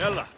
Ela!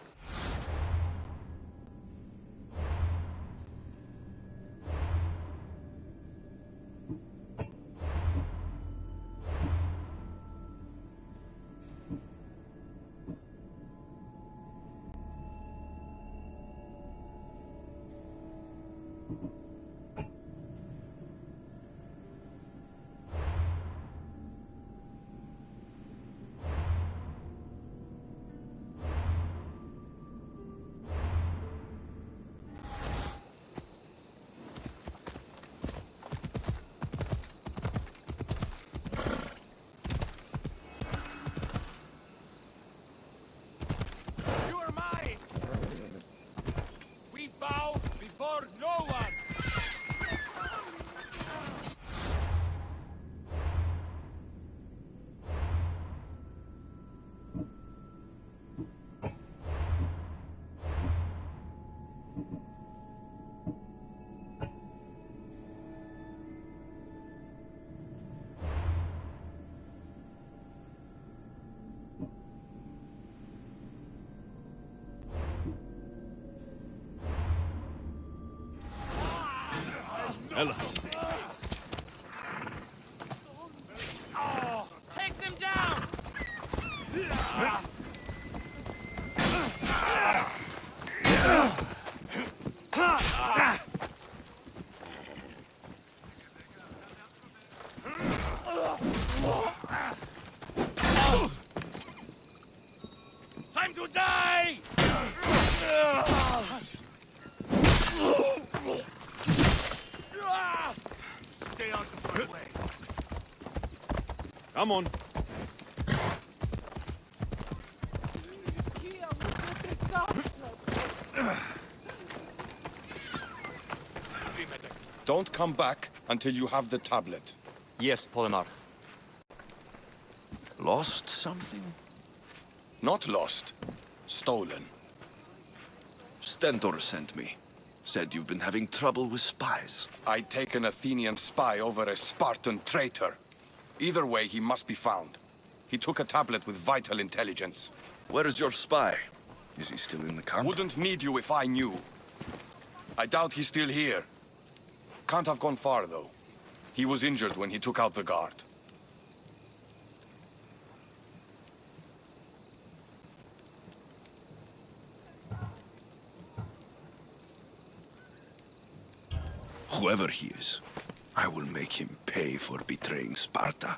来了。Come on. Don't come back until you have the tablet. Yes, Polemarch. Lost something? Not lost. Stolen. Stentor sent me. Said you've been having trouble with spies. I take an Athenian spy over a Spartan traitor. Either way, he must be found. He took a tablet with vital intelligence. Where is your spy? Is he still in the camp? Wouldn't need you if I knew. I doubt he's still here. Can't have gone far, though. He was injured when he took out the guard. Whoever he is, I will make him pay for betraying Sparta.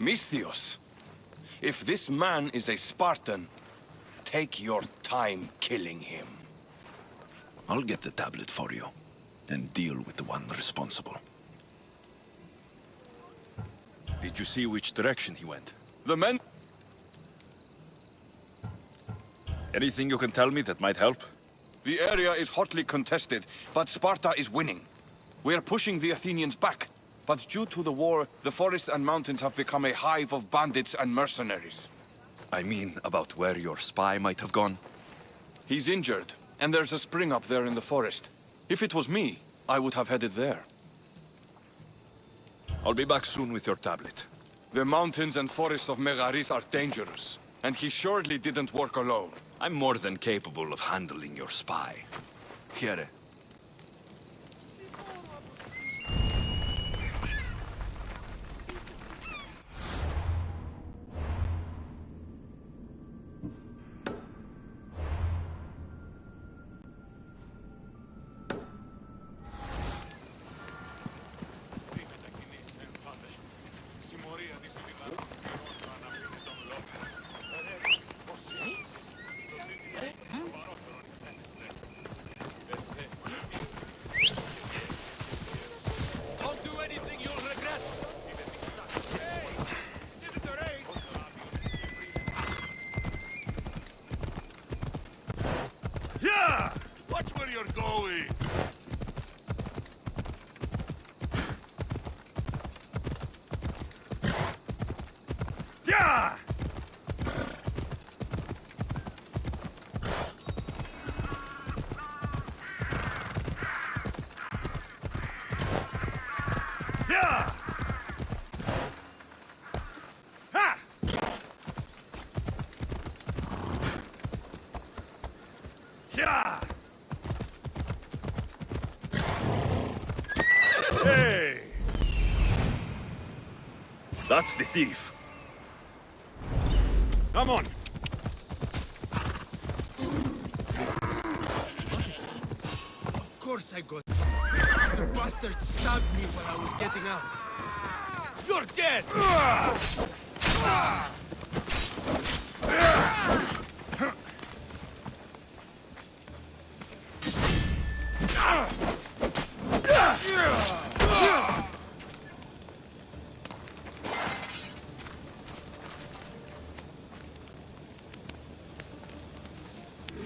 Misthios, if this man is a Spartan, take your time killing him. I'll get the tablet for you, and deal with the one responsible. Did you see which direction he went? The men... Anything you can tell me that might help? The area is hotly contested, but Sparta is winning. We're pushing the Athenians back. But due to the war, the forests and mountains have become a hive of bandits and mercenaries. I mean, about where your spy might have gone. He's injured, and there's a spring up there in the forest. If it was me, I would have headed there. I'll be back soon with your tablet. The mountains and forests of Megaris are dangerous, and he surely didn't work alone. I'm more than capable of handling your spy. Here. That's the thief. Come on, bastard stabbed me when I was getting out. You're dead!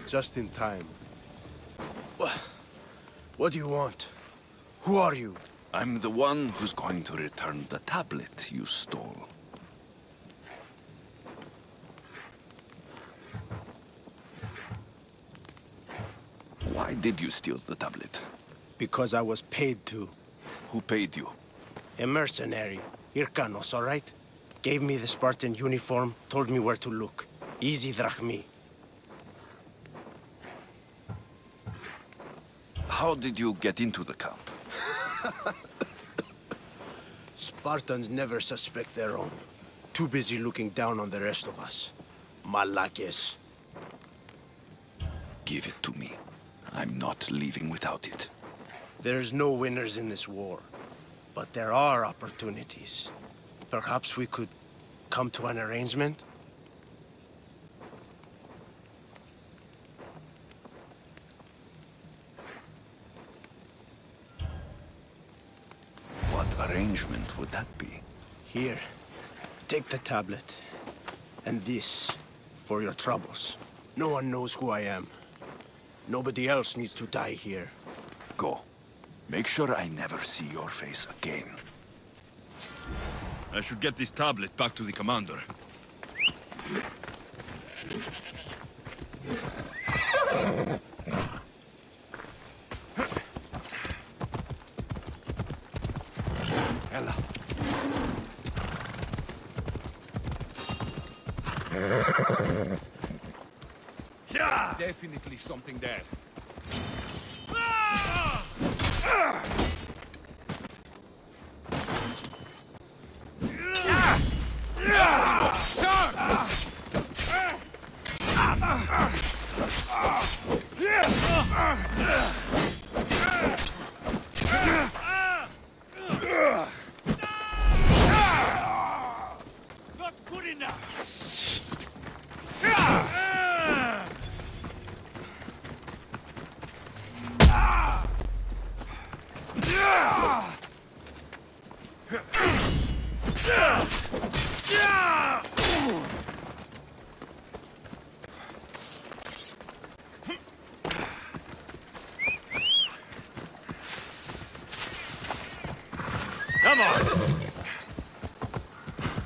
Just in time. What do you want? Who are you? I'm the one who's going to return the tablet you stole. Why did you steal the tablet? Because I was paid to. Who paid you? A mercenary. Irkanos, all right? Gave me the Spartan uniform, told me where to look. Easy drachmae. How did you get into the camp? Spartans never suspect their own. Too busy looking down on the rest of us. Malakes. Give it to me. I'm not leaving without it. There's no winners in this war. But there are opportunities. Perhaps we could come to an arrangement? What arrangement would that be? Here, take the tablet. And this, for your troubles. No one knows who I am. Nobody else needs to die here. Go. Make sure I never see your face again. I should get this tablet back to the commander. Ella. Definitely something there. Not good enough! Come on!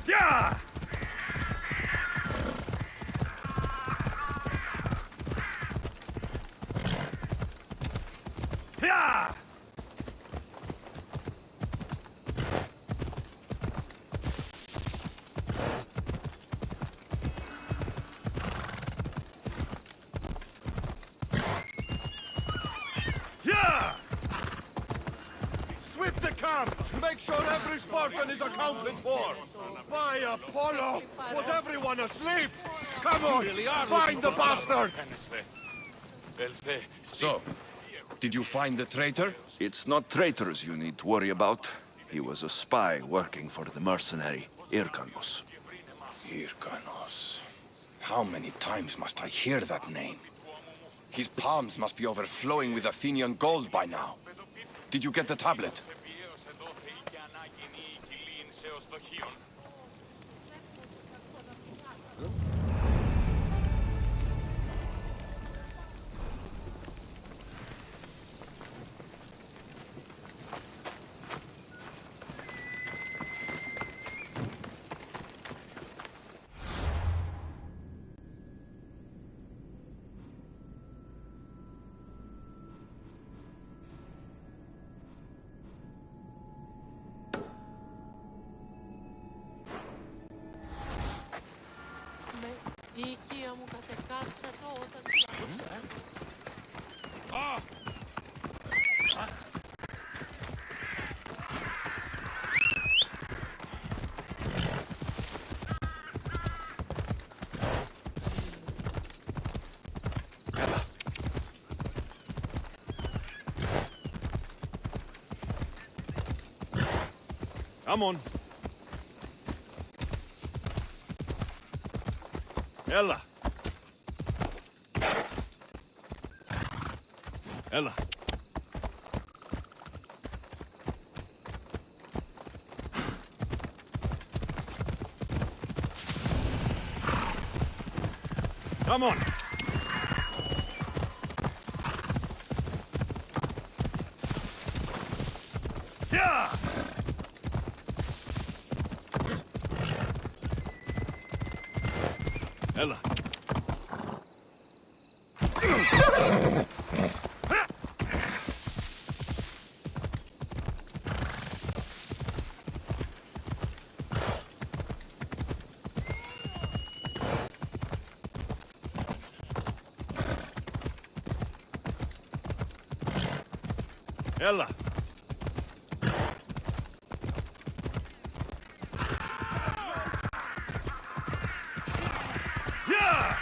Yeah! Yeah! Yeah! Sweep the camp! Make sure every Spartan is accounted for! By Apollo! Was everyone asleep? Come on! Find the bastard! So, did you find the traitor? It's not traitors you need to worry about. He was a spy working for the mercenary Irkanos. Hyrkanos. How many times must I hear that name? His palms must be overflowing with Athenian gold by now. Did you get the tablet? Ευρωπαίος στοχείων Come on. Ella. Ella. Come on. Yeah! Ella. Ella. Yeah!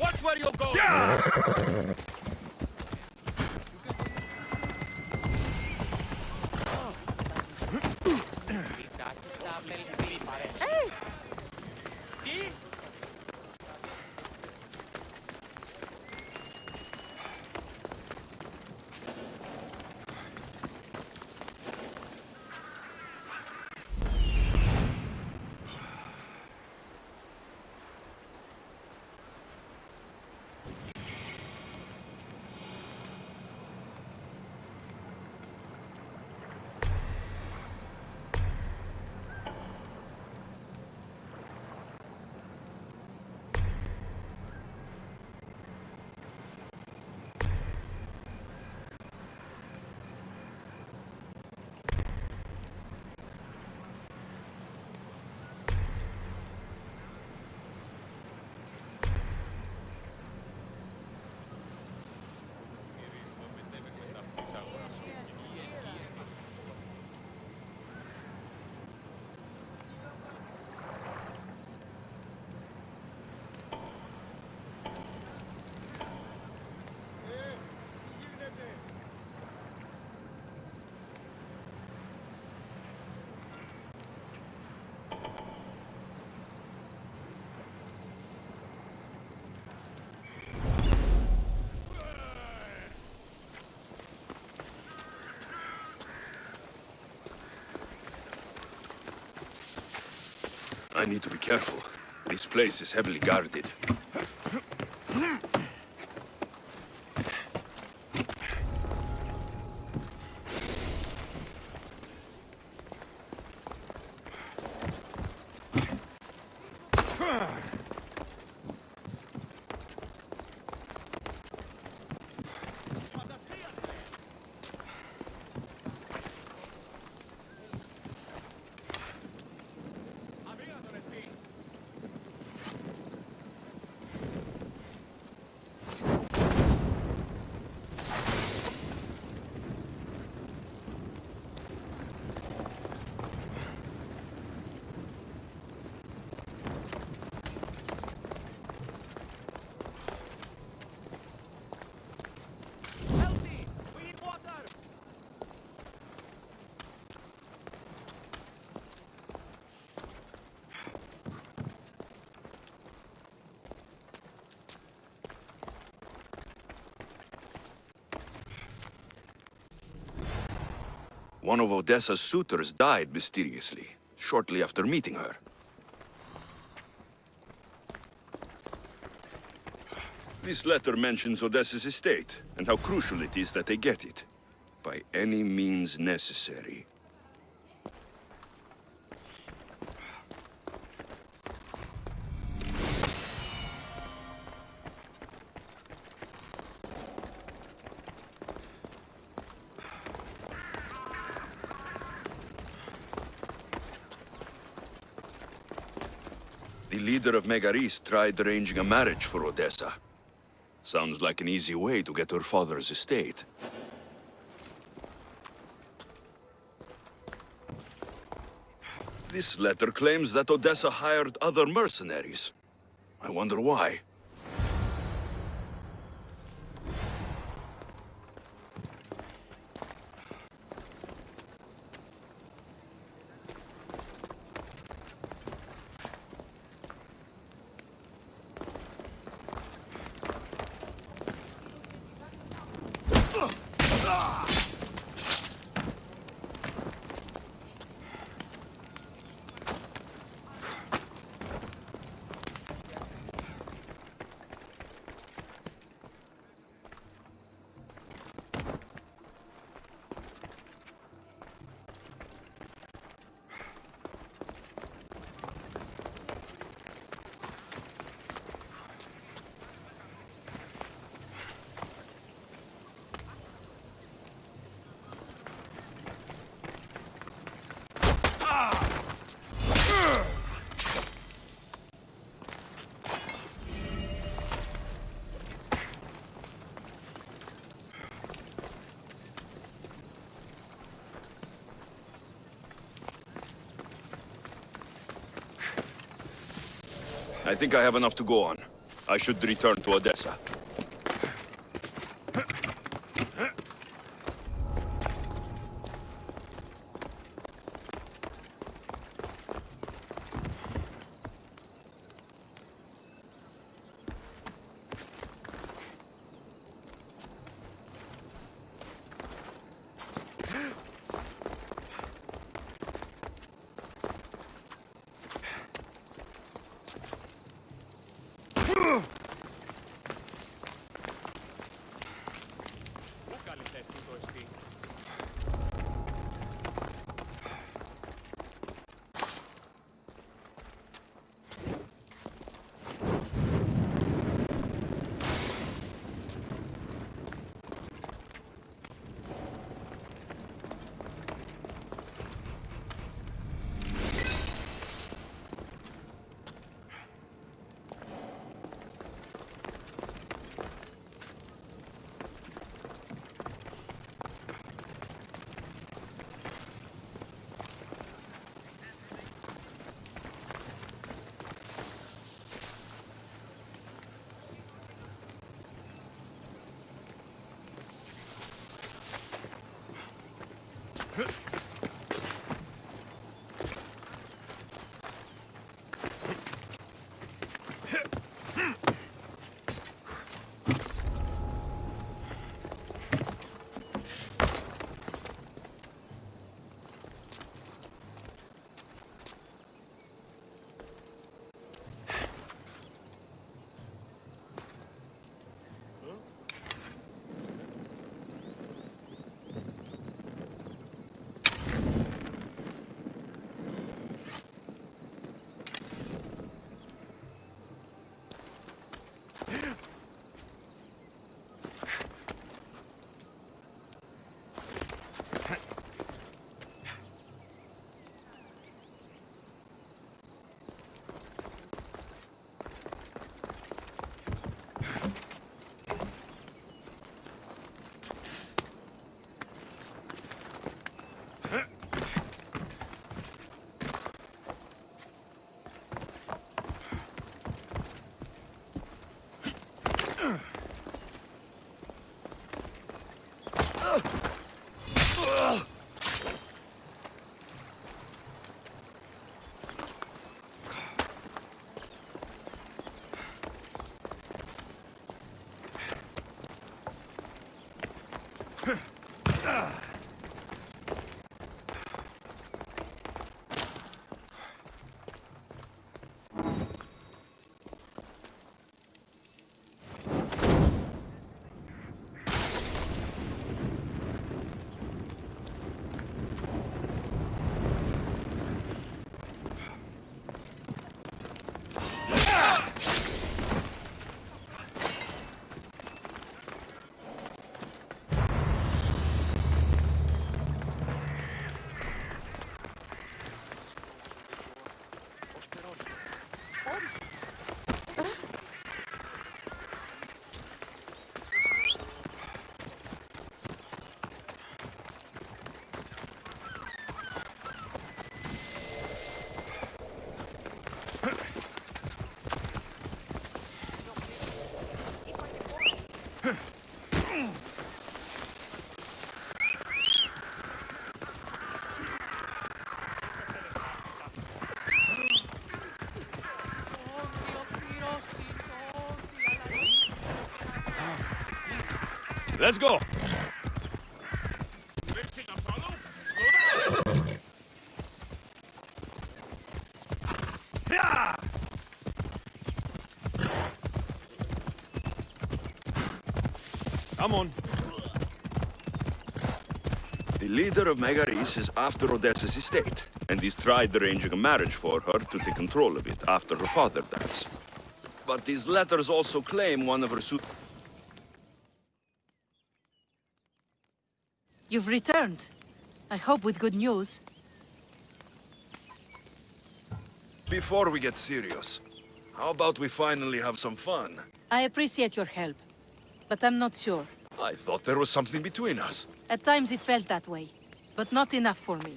Watch where you go! Yeah! I need to be careful. This place is heavily guarded. One of Odessa's suitors died mysteriously, shortly after meeting her. This letter mentions Odessa's estate, and how crucial it is that they get it. By any means necessary. Megaris tried arranging a marriage for Odessa. Sounds like an easy way to get her father's estate. This letter claims that Odessa hired other mercenaries. I wonder why. I think I have enough to go on. I should return to Odessa. Let's go! Come on. The leader of Megaris is after Odessa's estate, and he's tried arranging a marriage for her to take control of it after her father dies. But these letters also claim one of her su- You've returned. I hope with good news. Before we get serious, how about we finally have some fun? I appreciate your help, but I'm not sure. I thought there was something between us. At times it felt that way, but not enough for me.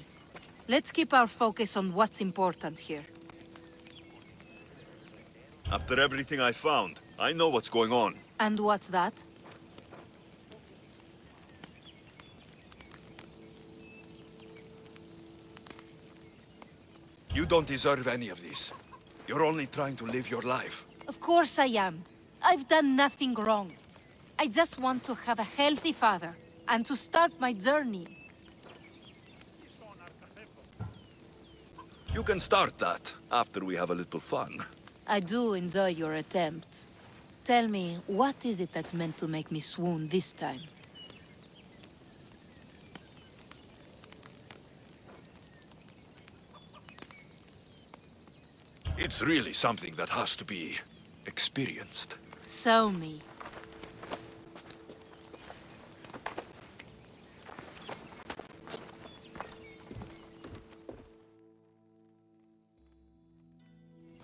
Let's keep our focus on what's important here. After everything I found, I know what's going on. And what's that? Don't deserve any of this. You're only trying to live your life. Of course I am. I've done nothing wrong. I just want to have a healthy father and to start my journey. You can start that after we have a little fun. I do enjoy your attempts. Tell me, what is it that's meant to make me swoon this time? It's really something that has to be experienced. Show me.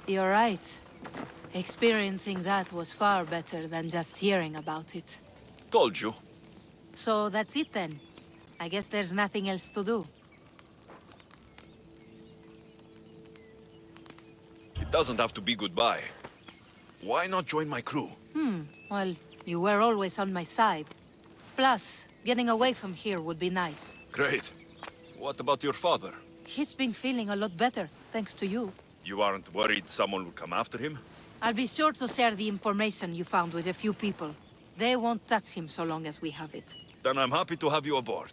You're right. Experiencing that was far better than just hearing about it. Told you. So that's it then. I guess there's nothing else to do. Doesn't have to be goodbye. Why not join my crew? Hmm, well, you were always on my side. Plus, getting away from here would be nice. Great. What about your father? He's been feeling a lot better, thanks to you. You aren't worried someone will come after him? I'll be sure to share the information you found with a few people. They won't touch him so long as we have it. Then I'm happy to have you aboard.